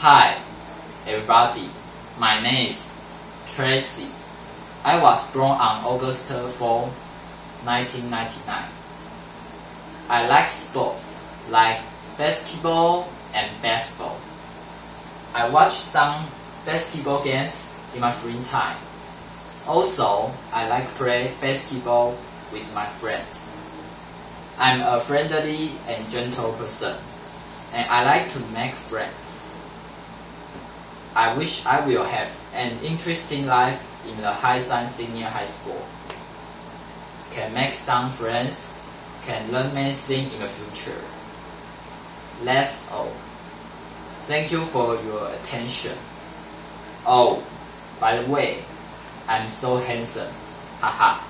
Hi, everybody. My name is Tracy. I was born on August 4, 1999. I like sports like basketball and baseball. I watch some basketball games in my free time. Also, I like play basketball with my friends. I'm a friendly and gentle person, and I like to make friends. I wish I will have an interesting life in the High Sun Senior High School. Can make some friends, can learn many things in the future. That's all. Thank you for your attention. Oh, by the way, I'm so handsome. Haha.